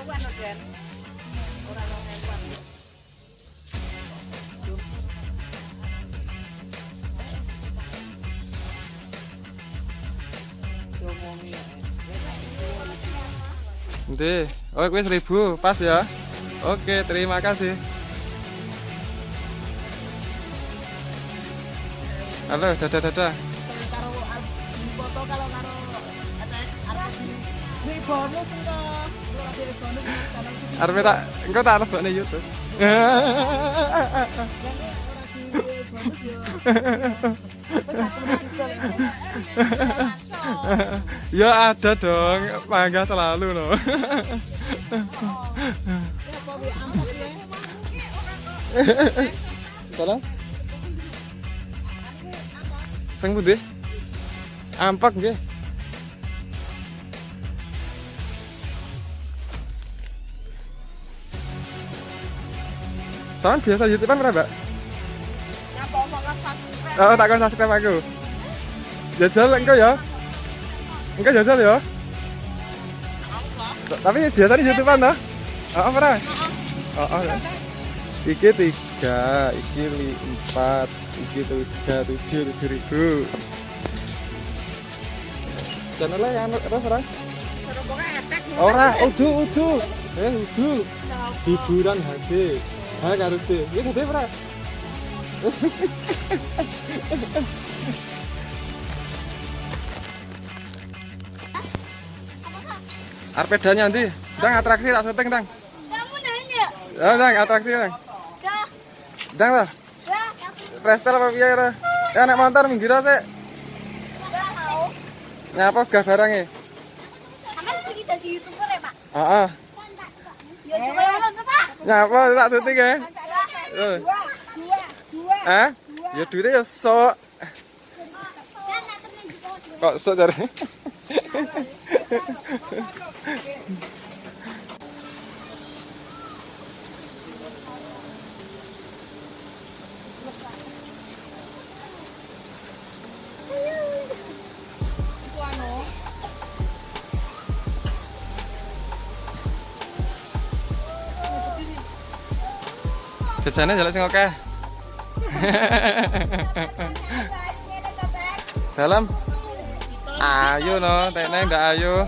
ewan Den. Ora rong ewan. Nanti, oh seribu, pas ya. Oke, terima kasih. Halo, dadah dadah. Kalau karo ada arep Duwe bonus engko. Arep tak, engkau tak lebok nih YouTube. ya ada dong, mangga selalu no. Salah? Sang pundi? Ampak nggih. Sama biasa YouTube-an berapa, Mbak? Omong kan subscribe. Oh, tak kon subscribe aku. Jajal engkau ya. Engkau jajal ya. Tapi biasanya YouTubean toh? Oh, apa ora? Oh, oh. ya. Iki tiga, iki li, empat, iki tiga, tujuh, tujuh ribu. Channelnya yang terus ora? Suruh pokoknya efek. Ora, udu, udu. Eh, udu. Hiburan HD. Ha karo D. Iki gede ora? Arpedanya nanti, dang atraksi tak syuting dang. Kamu nanya? Ya dang atraksi dang. Dah, Dang lah. dah, Prestel apa piye ora? Ya naik motor minggir sik. mau. Nyapa gah barangnya? Sampai sedikit jadi youtuber ya pak? Heeh. Ya juga mana pak? Nyapa tak syuting ya? Eh. Dua, dua, dua. Hah? Ya duitnya ya sok. Kan juga. Kok sok cari? Jajane jaluk sing oke. Dalam. Ayo no, teneng ndak ayo.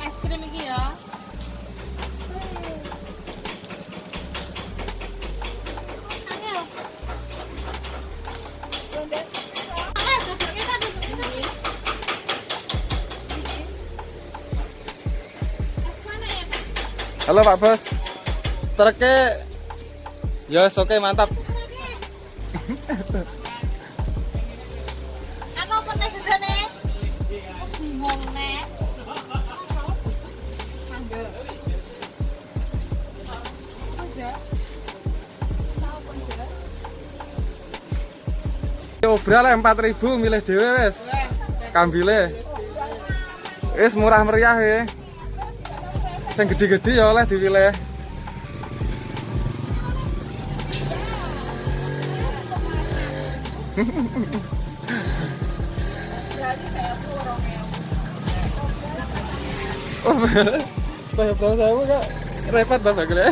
Es krim iki ya. Ayo. Ah, Halo Pak Bos. Truknya Ya, oke mantap. Apa pernah di sana? Bingung nek. Obral 4000 milih dhewe wis. Kambile. Wis murah meriah ya. Sing gede-gede ya oleh dipilih. Oh, saya tahu saya kak repot banget gue.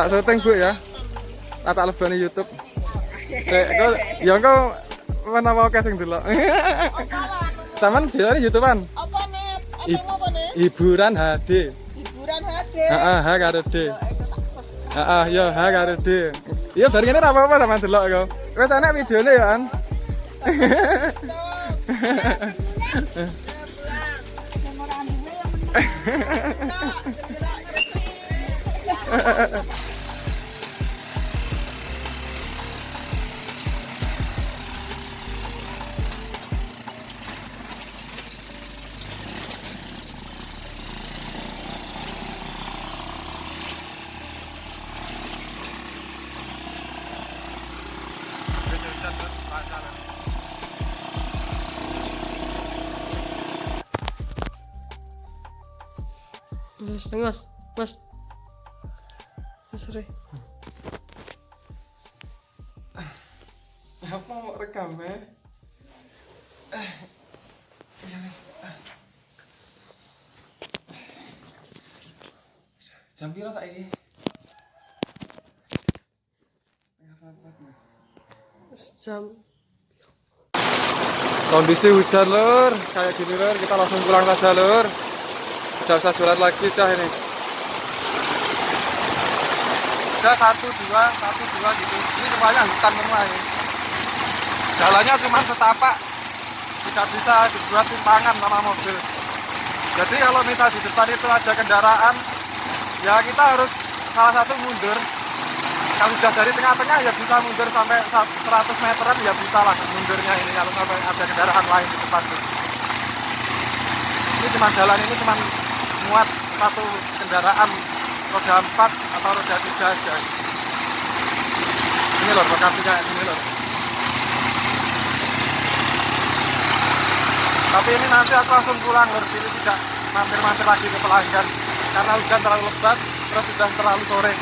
tak syuting bu ya. Tak tak lebani YouTube. Kau, yang kau mana mau casting dulu di YouTubean. Apa nih? Hiburan HD hiburan HD ah ah karo D. Ah yo ha karo D. Iya dari ini apa apa sama delok kau enak ya an. Mas, mas, mas. Mas, Re. Apa mau rekam ya? Jam piro saiki? Jam. Kondisi hujan lur, kayak gini lur, kita langsung pulang saja lur. Tidak usah jualan lagi dah ini. Udah satu dua, satu dua gitu. Ini semuanya hutan semua ini. Jalannya cuma setapak, tidak bisa dibuat simpangan sama mobil. Jadi kalau misal di depan itu ada kendaraan, ya kita harus salah satu mundur. Kalau sudah dari tengah-tengah ya bisa mundur sampai 100 meteran ya bisa lah mundurnya ini kalau sampai ada kendaraan lain di depan. Ini cuma jalan ini cuma muat satu kendaraan roda 4 atau roda 3 aja. Ini loh lokasinya ini loh. Tapi ini nanti aku langsung pulang lur, jadi tidak mampir-mampir lagi ke pelanggan karena hujan terlalu lebat, terus sudah terlalu sore.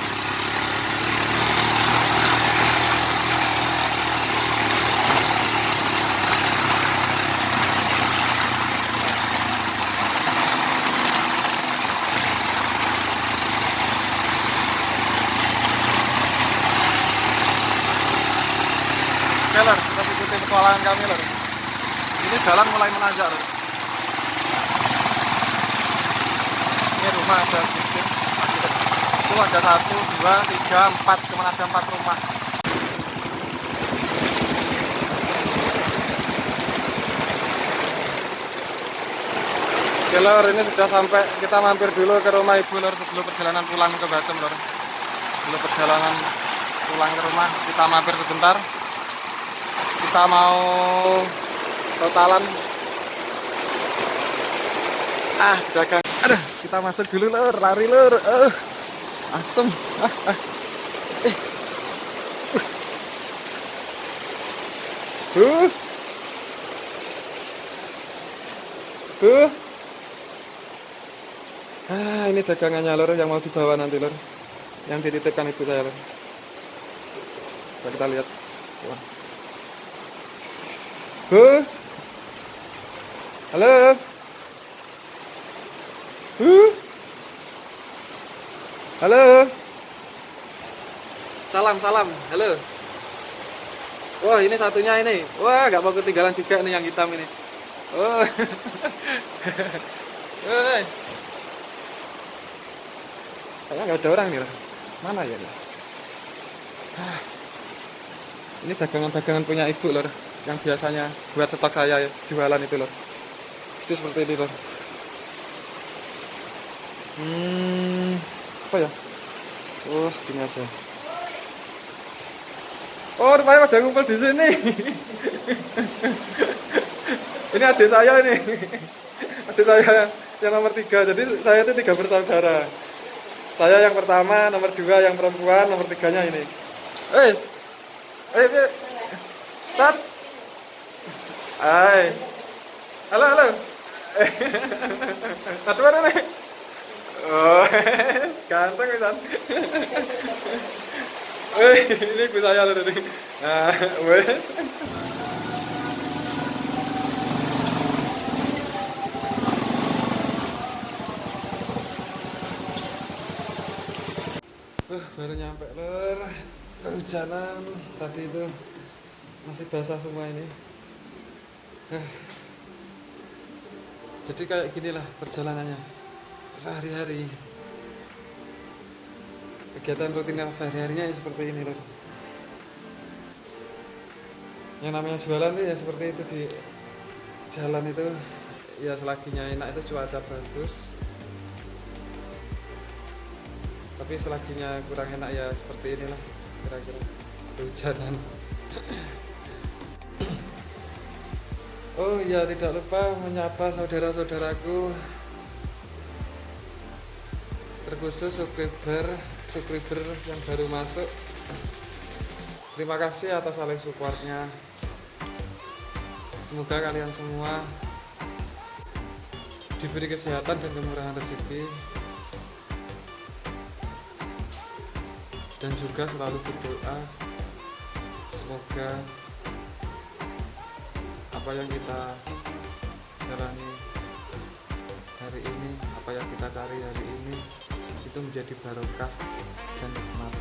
Lor, kita ikuti petualangan kami lor. Ini jalan mulai menanjak lor. Ini rumah ada sedikit. Itu ada satu, dua, tiga, empat, cuma ada empat rumah. Oke lor, ini sudah sampai kita mampir dulu ke rumah ibu lor sebelum perjalanan pulang ke Batam lor. Sebelum perjalanan pulang ke rumah kita mampir sebentar kita mau totalan ah dagang aduh kita masuk dulu lur lari lur eh asem ah, ah. Eh. Uh. Uh. Ah, ini dagangannya lur yang mau dibawa nanti lur. Yang dititipkan ibu saya lur. Kita lihat. Wah. Bu. Halo. Bu. Halo. Salam, salam. Halo. Wah, ini satunya ini. Wah, nggak mau ketinggalan juga nih yang hitam ini. Oh. Hei. Kayaknya nggak ada orang nih. Mana ya? Ah. Ini dagangan-dagangan punya ibu lor yang biasanya buat stok saya jualan itu loh itu seperti ini loh hmm apa ya? Oh segini aja. Oh rupanya pada ngumpul di sini. Ini adik saya ini. Adik saya yang nomor tiga. Jadi saya itu tiga bersaudara. Saya yang pertama nomor dua yang perempuan nomor tiganya ini. Eh eh eh. Hai. Halo, halo. Satu mana nih? Oh, ganteng pisan. Eh, ini ibu saya loh tadi. Nah, wes. Uh, baru nyampe lur. Hujanan tadi itu masih basah semua ini. Eh. Jadi kayak ginilah perjalanannya sehari-hari. Kegiatan rutin sehari-harinya ya seperti ini loh. Yang namanya jualan tuh ya seperti itu di jalan itu ya selaginya enak itu cuaca bagus. Tapi selaginya kurang enak ya seperti inilah kira-kira kehujanan. Oh ya tidak lupa menyapa saudara-saudaraku. Terkhusus subscriber subscriber yang baru masuk. Terima kasih atas saling supportnya. Semoga kalian semua diberi kesehatan dan kemurahan rezeki. Dan juga selalu berdoa. Semoga apa yang kita jalani hari ini apa yang kita cari hari ini itu menjadi barokah dan nikmat.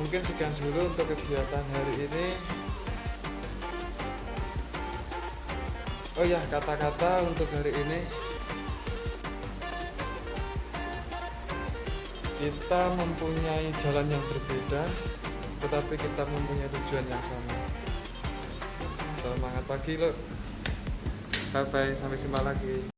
Mungkin sekian dulu untuk kegiatan hari ini. Oh ya kata-kata untuk hari ini. Kita mempunyai jalan yang berbeda tetapi kita mempunyai tujuan yang sama semangat pagi lo bye bye sampai jumpa lagi